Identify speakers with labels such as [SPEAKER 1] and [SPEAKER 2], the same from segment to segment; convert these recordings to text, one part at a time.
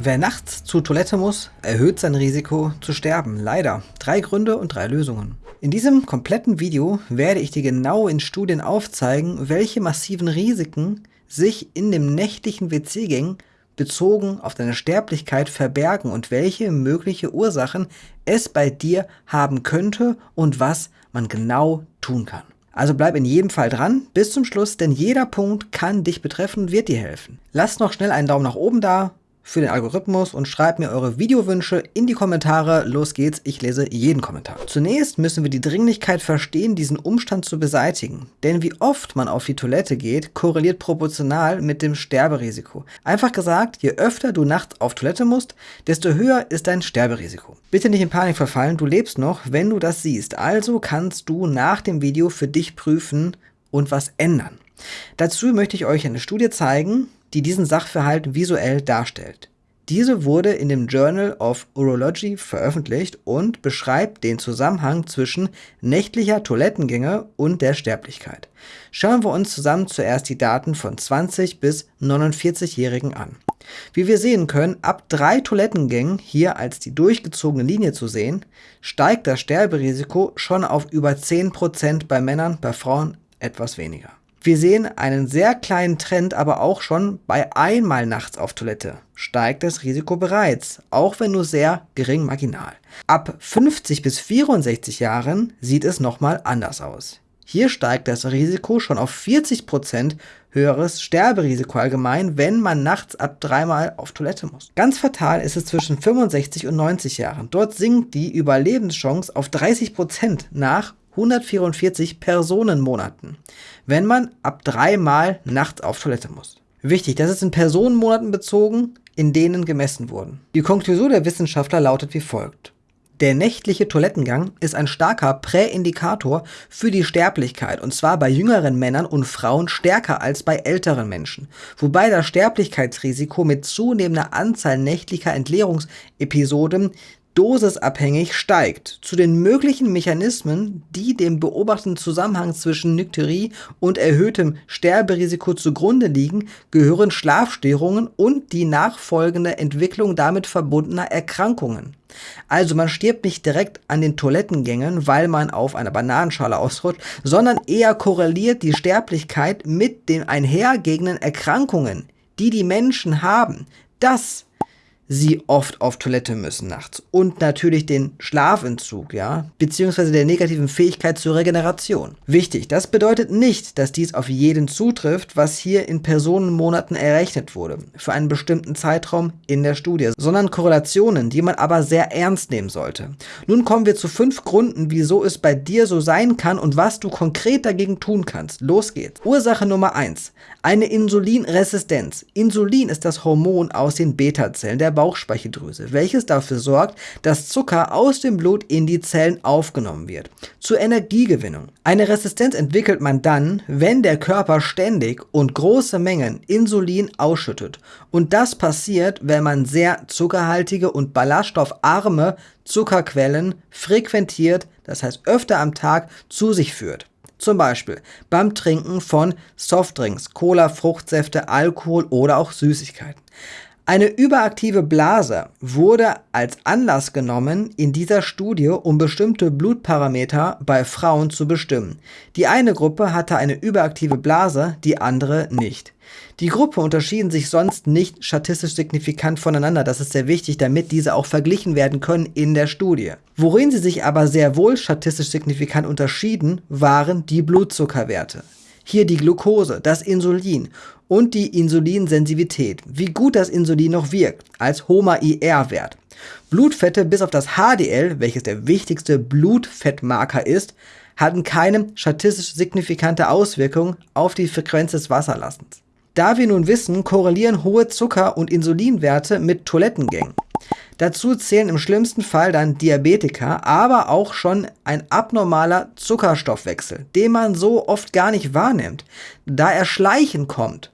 [SPEAKER 1] Wer nachts zur Toilette muss, erhöht sein Risiko zu sterben. Leider. Drei Gründe und drei Lösungen. In diesem kompletten Video werde ich dir genau in Studien aufzeigen, welche massiven Risiken sich in dem nächtlichen WC-Gang bezogen auf deine Sterblichkeit verbergen und welche mögliche Ursachen es bei dir haben könnte und was man genau tun kann. Also bleib in jedem Fall dran, bis zum Schluss, denn jeder Punkt kann dich betreffen und wird dir helfen. Lass noch schnell einen Daumen nach oben da, für den Algorithmus und schreibt mir eure Videowünsche in die Kommentare. Los geht's, ich lese jeden Kommentar. Zunächst müssen wir die Dringlichkeit verstehen, diesen Umstand zu beseitigen. Denn wie oft man auf die Toilette geht, korreliert proportional mit dem Sterberisiko. Einfach gesagt, je öfter du nachts auf Toilette musst, desto höher ist dein Sterberisiko. Bitte nicht in Panik verfallen, du lebst noch, wenn du das siehst. Also kannst du nach dem Video für dich prüfen und was ändern. Dazu möchte ich euch eine Studie zeigen, die diesen Sachverhalt visuell darstellt. Diese wurde in dem Journal of Urology veröffentlicht und beschreibt den Zusammenhang zwischen nächtlicher Toilettengänge und der Sterblichkeit. Schauen wir uns zusammen zuerst die Daten von 20 bis 49-Jährigen an. Wie wir sehen können, ab drei Toilettengängen, hier als die durchgezogene Linie zu sehen, steigt das Sterberisiko schon auf über 10% bei Männern, bei Frauen etwas weniger. Wir sehen einen sehr kleinen Trend, aber auch schon bei einmal nachts auf Toilette steigt das Risiko bereits, auch wenn nur sehr gering marginal. Ab 50 bis 64 Jahren sieht es nochmal anders aus. Hier steigt das Risiko schon auf 40% höheres Sterberisiko allgemein, wenn man nachts ab dreimal auf Toilette muss. Ganz fatal ist es zwischen 65 und 90 Jahren. Dort sinkt die Überlebenschance auf 30% nach 144 Personenmonaten, wenn man ab dreimal nachts auf Toilette muss. Wichtig, das ist in Personenmonaten bezogen, in denen gemessen wurden. Die Konklusion der Wissenschaftler lautet wie folgt. Der nächtliche Toilettengang ist ein starker Präindikator für die Sterblichkeit und zwar bei jüngeren Männern und Frauen stärker als bei älteren Menschen, wobei das Sterblichkeitsrisiko mit zunehmender Anzahl nächtlicher Entleerungsepisoden dosisabhängig steigt. Zu den möglichen Mechanismen, die dem beobachteten Zusammenhang zwischen Nykterie und erhöhtem Sterberisiko zugrunde liegen, gehören Schlafstörungen und die nachfolgende Entwicklung damit verbundener Erkrankungen. Also man stirbt nicht direkt an den Toilettengängen, weil man auf einer Bananenschale ausrutscht, sondern eher korreliert die Sterblichkeit mit den einhergehenden Erkrankungen, die die Menschen haben. Das sie oft auf Toilette müssen nachts. Und natürlich den Schlafentzug, ja, beziehungsweise der negativen Fähigkeit zur Regeneration. Wichtig, das bedeutet nicht, dass dies auf jeden zutrifft, was hier in Personenmonaten errechnet wurde, für einen bestimmten Zeitraum in der Studie, sondern Korrelationen, die man aber sehr ernst nehmen sollte. Nun kommen wir zu fünf Gründen, wieso es bei dir so sein kann und was du konkret dagegen tun kannst. Los geht's. Ursache Nummer eins: Eine Insulinresistenz. Insulin ist das Hormon aus den Beta-Zellen der Bauchspeicheldrüse, welches dafür sorgt, dass Zucker aus dem Blut in die Zellen aufgenommen wird. Zur Energiegewinnung. Eine Resistenz entwickelt man dann, wenn der Körper ständig und große Mengen Insulin ausschüttet. Und das passiert, wenn man sehr zuckerhaltige und ballaststoffarme Zuckerquellen frequentiert, das heißt öfter am Tag zu sich führt. Zum Beispiel beim Trinken von Softdrinks, Cola, Fruchtsäfte, Alkohol oder auch Süßigkeiten. Eine überaktive Blase wurde als Anlass genommen in dieser Studie, um bestimmte Blutparameter bei Frauen zu bestimmen. Die eine Gruppe hatte eine überaktive Blase, die andere nicht. Die Gruppe unterschieden sich sonst nicht statistisch signifikant voneinander, das ist sehr wichtig, damit diese auch verglichen werden können in der Studie. Worin sie sich aber sehr wohl statistisch signifikant unterschieden, waren die Blutzuckerwerte. Hier die Glucose, das Insulin und die Insulinsensitivität, wie gut das Insulin noch wirkt, als HOMA-IR-Wert. Blutfette bis auf das HDL, welches der wichtigste Blutfettmarker ist, hatten keine statistisch signifikante Auswirkung auf die Frequenz des Wasserlassens. Da wir nun wissen, korrelieren hohe Zucker- und Insulinwerte mit Toilettengängen. Dazu zählen im schlimmsten Fall dann Diabetiker, aber auch schon ein abnormaler Zuckerstoffwechsel, den man so oft gar nicht wahrnimmt, da er schleichen kommt.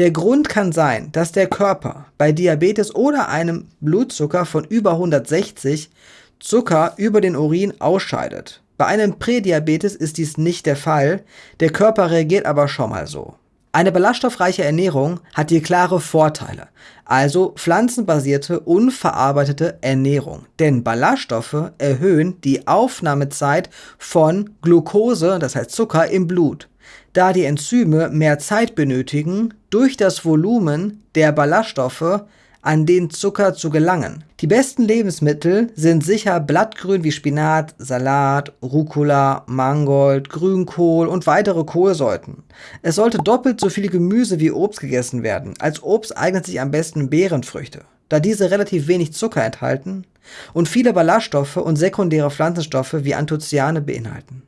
[SPEAKER 1] Der Grund kann sein, dass der Körper bei Diabetes oder einem Blutzucker von über 160 Zucker über den Urin ausscheidet. Bei einem Prädiabetes ist dies nicht der Fall, der Körper reagiert aber schon mal so. Eine ballaststoffreiche Ernährung hat hier klare Vorteile, also pflanzenbasierte, unverarbeitete Ernährung. Denn Ballaststoffe erhöhen die Aufnahmezeit von Glucose, das heißt Zucker, im Blut. Da die Enzyme mehr Zeit benötigen, durch das Volumen der Ballaststoffe an den Zucker zu gelangen. Die besten Lebensmittel sind sicher Blattgrün wie Spinat, Salat, Rucola, Mangold, Grünkohl und weitere Kohlsorten. Es sollte doppelt so viel Gemüse wie Obst gegessen werden. Als Obst eignet sich am besten Beerenfrüchte, da diese relativ wenig Zucker enthalten und viele Ballaststoffe und sekundäre Pflanzenstoffe wie Anthocyane beinhalten.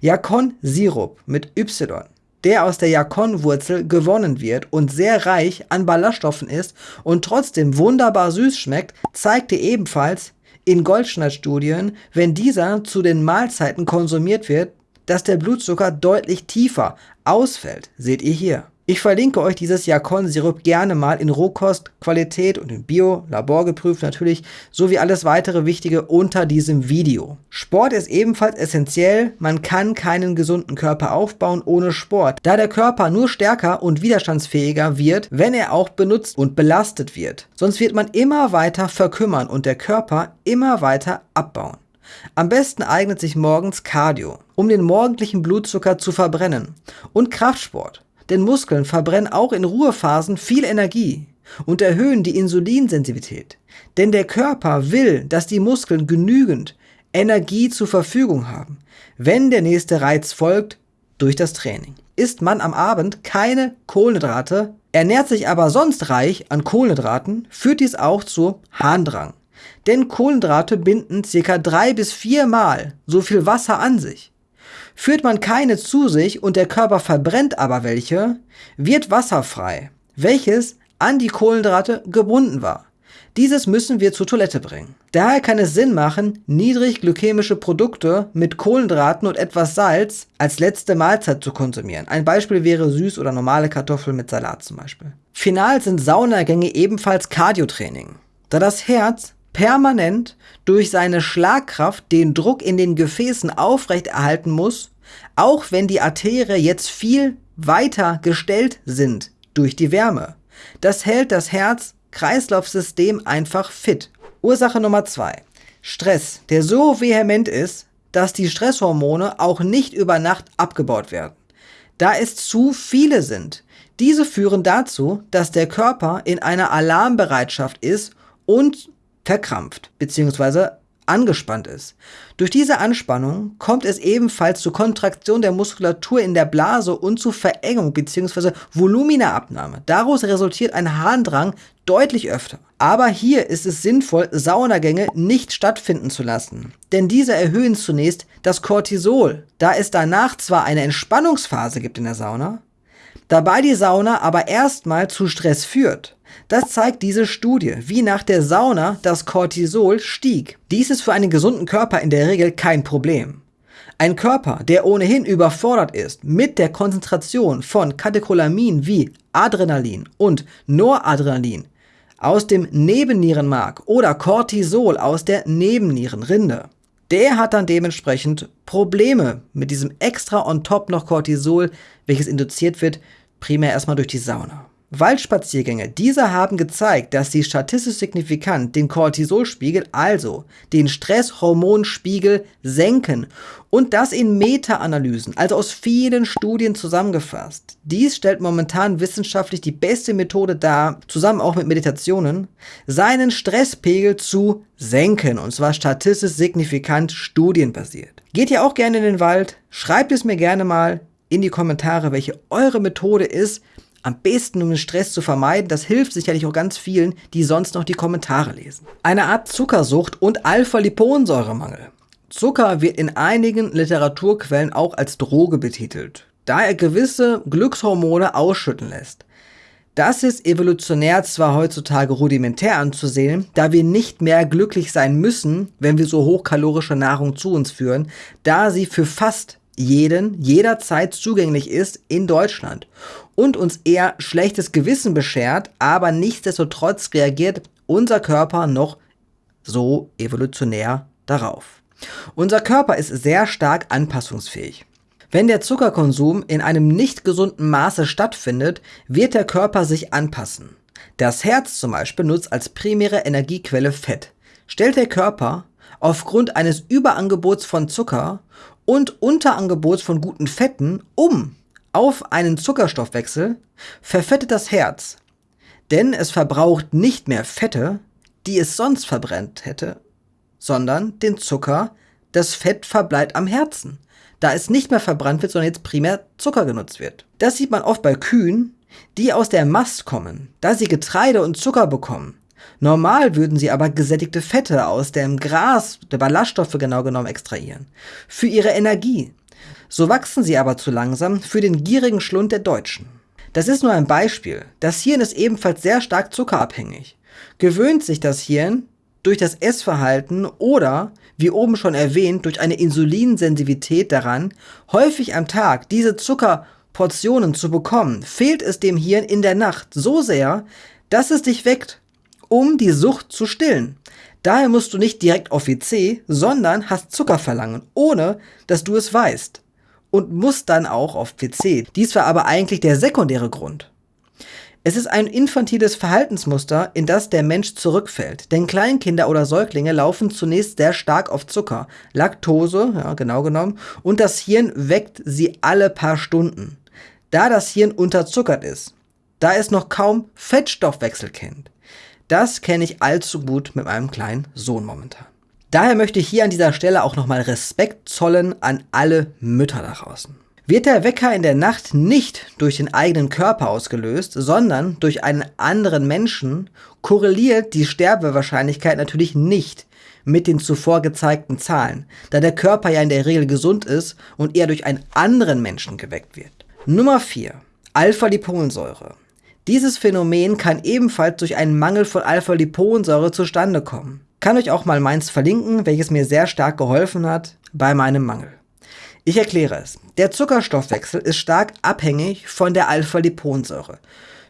[SPEAKER 1] Jakon-Sirup mit Y der aus der Jakon-Wurzel gewonnen wird und sehr reich an Ballaststoffen ist und trotzdem wunderbar süß schmeckt, zeigte ebenfalls in Goldschneid-Studien, wenn dieser zu den Mahlzeiten konsumiert wird, dass der Blutzucker deutlich tiefer ausfällt, seht ihr hier. Ich verlinke euch dieses Jakon-Sirup gerne mal in Rohkost, Qualität und in Bio, laborgeprüft natürlich, sowie alles weitere Wichtige unter diesem Video. Sport ist ebenfalls essentiell, man kann keinen gesunden Körper aufbauen ohne Sport, da der Körper nur stärker und widerstandsfähiger wird, wenn er auch benutzt und belastet wird. Sonst wird man immer weiter verkümmern und der Körper immer weiter abbauen. Am besten eignet sich morgens Cardio, um den morgendlichen Blutzucker zu verbrennen und Kraftsport denn Muskeln verbrennen auch in Ruhephasen viel Energie und erhöhen die Insulinsensitivität. Denn der Körper will, dass die Muskeln genügend Energie zur Verfügung haben, wenn der nächste Reiz folgt durch das Training. Isst man am Abend keine Kohlenhydrate, ernährt sich aber sonst reich an Kohlenhydraten, führt dies auch zu Harndrang. Denn Kohlenhydrate binden ca. drei bis viermal so viel Wasser an sich. Führt man keine zu sich und der Körper verbrennt aber welche, wird Wasser frei, welches an die Kohlenhydrate gebunden war. Dieses müssen wir zur Toilette bringen. Daher kann es Sinn machen, niedrig glykämische Produkte mit Kohlenhydraten und etwas Salz als letzte Mahlzeit zu konsumieren. Ein Beispiel wäre süß oder normale Kartoffeln mit Salat zum Beispiel. Final sind Saunagänge ebenfalls Cardiotraining, da das Herz permanent durch seine Schlagkraft den Druck in den Gefäßen aufrechterhalten muss, auch wenn die Arterie jetzt viel weiter gestellt sind durch die Wärme. Das hält das Herz-Kreislauf-System einfach fit. Ursache Nummer zwei: Stress, der so vehement ist, dass die Stresshormone auch nicht über Nacht abgebaut werden. Da es zu viele sind. Diese führen dazu, dass der Körper in einer Alarmbereitschaft ist und verkrampft bzw. angespannt ist. Durch diese Anspannung kommt es ebenfalls zur Kontraktion der Muskulatur in der Blase und zu Verengung bzw. Voluminaabnahme. Daraus resultiert ein Harndrang deutlich öfter. Aber hier ist es sinnvoll, Saunagänge nicht stattfinden zu lassen. Denn diese erhöhen zunächst das Cortisol, da es danach zwar eine Entspannungsphase gibt in der Sauna, dabei die Sauna aber erstmal zu Stress führt. Das zeigt diese Studie, wie nach der Sauna das Cortisol stieg. Dies ist für einen gesunden Körper in der Regel kein Problem. Ein Körper, der ohnehin überfordert ist mit der Konzentration von Katecholamin wie Adrenalin und Noradrenalin aus dem Nebennierenmark oder Cortisol aus der Nebennierenrinde, der hat dann dementsprechend Probleme mit diesem extra on top noch Cortisol, welches induziert wird, primär erstmal durch die Sauna. Waldspaziergänge. Diese haben gezeigt, dass sie statistisch signifikant den Cortisolspiegel, also den Stresshormonspiegel, senken und das in Meta-Analysen, also aus vielen Studien zusammengefasst. Dies stellt momentan wissenschaftlich die beste Methode dar, zusammen auch mit Meditationen, seinen Stresspegel zu senken und zwar statistisch signifikant studienbasiert. Geht ihr auch gerne in den Wald? Schreibt es mir gerne mal in die Kommentare, welche eure Methode ist, am besten, um den Stress zu vermeiden, das hilft sicherlich auch ganz vielen, die sonst noch die Kommentare lesen. Eine Art Zuckersucht und Alpha-Liponsäuremangel. Zucker wird in einigen Literaturquellen auch als Droge betitelt, da er gewisse Glückshormone ausschütten lässt. Das ist evolutionär zwar heutzutage rudimentär anzusehen, da wir nicht mehr glücklich sein müssen, wenn wir so hochkalorische Nahrung zu uns führen, da sie für fast jeden jederzeit zugänglich ist in Deutschland und uns eher schlechtes Gewissen beschert, aber nichtsdestotrotz reagiert unser Körper noch so evolutionär darauf. Unser Körper ist sehr stark anpassungsfähig. Wenn der Zuckerkonsum in einem nicht gesunden Maße stattfindet, wird der Körper sich anpassen. Das Herz zum Beispiel nutzt als primäre Energiequelle Fett. Stellt der Körper aufgrund eines Überangebots von Zucker und Unterangebots von guten Fetten um auf einen Zuckerstoffwechsel, verfettet das Herz, denn es verbraucht nicht mehr Fette, die es sonst verbrennt hätte, sondern den Zucker, das Fett verbleibt am Herzen, da es nicht mehr verbrannt wird, sondern jetzt primär Zucker genutzt wird. Das sieht man oft bei Kühen, die aus der Mast kommen, da sie Getreide und Zucker bekommen. Normal würden sie aber gesättigte Fette aus dem Gras, der Ballaststoffe genau genommen, extrahieren. Für ihre Energie. So wachsen sie aber zu langsam für den gierigen Schlund der Deutschen. Das ist nur ein Beispiel. Das Hirn ist ebenfalls sehr stark zuckerabhängig. Gewöhnt sich das Hirn durch das Essverhalten oder, wie oben schon erwähnt, durch eine Insulinsensitivität daran, häufig am Tag diese Zuckerportionen zu bekommen, fehlt es dem Hirn in der Nacht so sehr, dass es dich weckt, um die Sucht zu stillen. Daher musst du nicht direkt auf WC, sondern hast Zucker verlangen, ohne dass du es weißt. Und musst dann auch auf PC. Dies war aber eigentlich der sekundäre Grund. Es ist ein infantiles Verhaltensmuster, in das der Mensch zurückfällt. Denn Kleinkinder oder Säuglinge laufen zunächst sehr stark auf Zucker, Laktose, ja, genau genommen, und das Hirn weckt sie alle paar Stunden. Da das Hirn unterzuckert ist, da es noch kaum Fettstoffwechsel kennt. Das kenne ich allzu gut mit meinem kleinen Sohn momentan. Daher möchte ich hier an dieser Stelle auch nochmal Respekt zollen an alle Mütter da draußen. Wird der Wecker in der Nacht nicht durch den eigenen Körper ausgelöst, sondern durch einen anderen Menschen, korreliert die Sterbewahrscheinlichkeit natürlich nicht mit den zuvor gezeigten Zahlen, da der Körper ja in der Regel gesund ist und eher durch einen anderen Menschen geweckt wird. Nummer 4. Alpha-Liponsäure. Dieses Phänomen kann ebenfalls durch einen Mangel von Alpha-Liponsäure zustande kommen. Kann euch auch mal meins verlinken, welches mir sehr stark geholfen hat bei meinem Mangel. Ich erkläre es. Der Zuckerstoffwechsel ist stark abhängig von der Alpha-Liponsäure.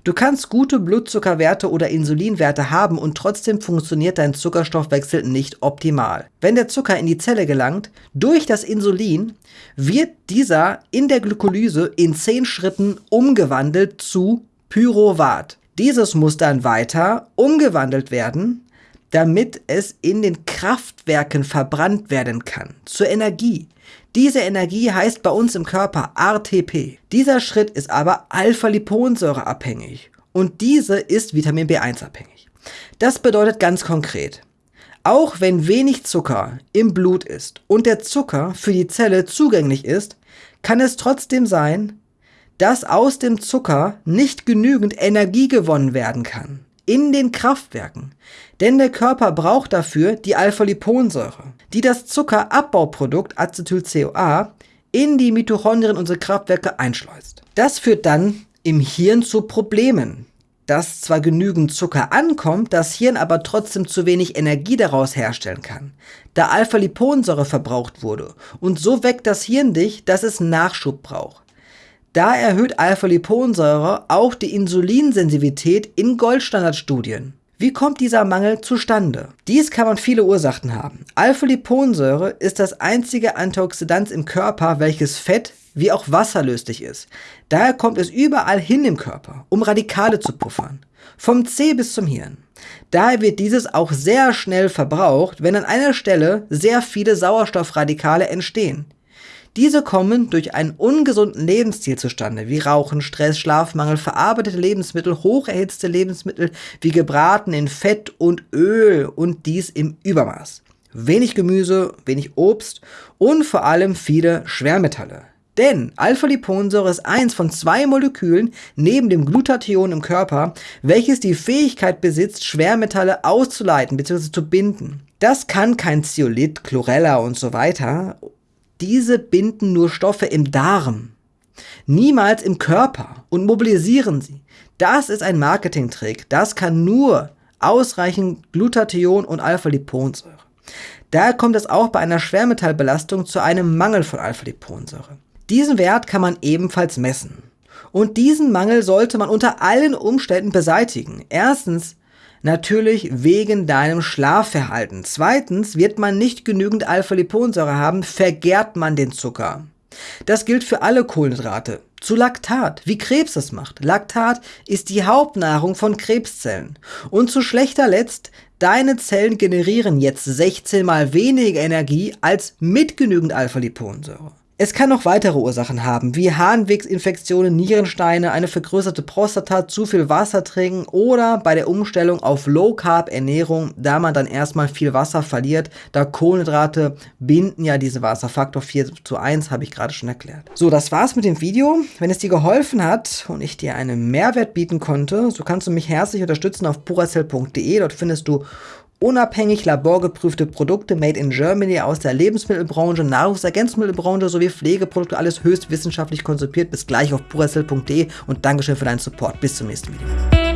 [SPEAKER 1] Du kannst gute Blutzuckerwerte oder Insulinwerte haben und trotzdem funktioniert dein Zuckerstoffwechsel nicht optimal. Wenn der Zucker in die Zelle gelangt, durch das Insulin wird dieser in der Glykolyse in 10 Schritten umgewandelt zu Pyruvat. Dieses muss dann weiter umgewandelt werden, damit es in den Kraftwerken verbrannt werden kann, zur Energie. Diese Energie heißt bei uns im Körper RTP. Dieser Schritt ist aber Alpha-Liponsäure abhängig und diese ist Vitamin B1 abhängig. Das bedeutet ganz konkret, auch wenn wenig Zucker im Blut ist und der Zucker für die Zelle zugänglich ist, kann es trotzdem sein, dass aus dem Zucker nicht genügend Energie gewonnen werden kann in den Kraftwerken. Denn der Körper braucht dafür die Alpha-Liponsäure, die das Zuckerabbauprodukt Acetyl-CoA in die Mitochondrien unserer Kraftwerke einschleust. Das führt dann im Hirn zu Problemen, dass zwar genügend Zucker ankommt, das Hirn aber trotzdem zu wenig Energie daraus herstellen kann, da Alpha-Liponsäure verbraucht wurde. Und so weckt das Hirn dich, dass es Nachschub braucht. Da erhöht Alpha-Liponsäure auch die Insulinsensitivität in Goldstandardstudien. Wie kommt dieser Mangel zustande? Dies kann man viele Ursachen haben. Alpha-Liponsäure ist das einzige Antioxidant im Körper, welches Fett wie auch wasserlöslich ist. Daher kommt es überall hin im Körper, um Radikale zu puffern. Vom C bis zum Hirn. Daher wird dieses auch sehr schnell verbraucht, wenn an einer Stelle sehr viele Sauerstoffradikale entstehen. Diese kommen durch einen ungesunden Lebensstil zustande, wie Rauchen, Stress, Schlafmangel, verarbeitete Lebensmittel, hocherhitzte Lebensmittel wie gebraten in Fett und Öl und dies im Übermaß. Wenig Gemüse, wenig Obst und vor allem viele Schwermetalle. Denn Alpha-Liponsäure ist eins von zwei Molekülen neben dem Glutathion im Körper, welches die Fähigkeit besitzt, Schwermetalle auszuleiten bzw. zu binden. Das kann kein Zeolit, Chlorella und so weiter diese binden nur Stoffe im Darm, niemals im Körper und mobilisieren sie. Das ist ein Marketingtrick. Das kann nur ausreichend Glutathion und Alpha-Liponsäure. Daher kommt es auch bei einer Schwermetallbelastung zu einem Mangel von Alpha-Liponsäure. Diesen Wert kann man ebenfalls messen. Und diesen Mangel sollte man unter allen Umständen beseitigen. Erstens Natürlich wegen deinem Schlafverhalten. Zweitens, wird man nicht genügend Alpha-Liponsäure haben, vergärt man den Zucker. Das gilt für alle Kohlenhydrate. Zu Laktat, wie Krebs es macht. Laktat ist die Hauptnahrung von Krebszellen. Und zu schlechter Letzt, deine Zellen generieren jetzt 16 mal weniger Energie als mit genügend Alpha-Liponsäure. Es kann noch weitere Ursachen haben, wie Harnwegsinfektionen, Nierensteine, eine vergrößerte Prostata, zu viel Wasser trinken oder bei der Umstellung auf Low-Carb-Ernährung, da man dann erstmal viel Wasser verliert, da Kohlenhydrate binden ja diese Wasser. Faktor 4 zu 1 habe ich gerade schon erklärt. So, das war's mit dem Video. Wenn es dir geholfen hat und ich dir einen Mehrwert bieten konnte, so kannst du mich herzlich unterstützen auf puracell.de. Dort findest du unabhängig laborgeprüfte Produkte made in Germany aus der Lebensmittelbranche, Nahrungsergänzungsmittelbranche sowie Pflegeprodukte, alles höchst wissenschaftlich konzipiert. Bis gleich auf puracell.de und Dankeschön für deinen Support. Bis zum nächsten Video.